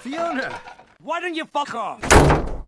Fiona! Why don't you fuck off?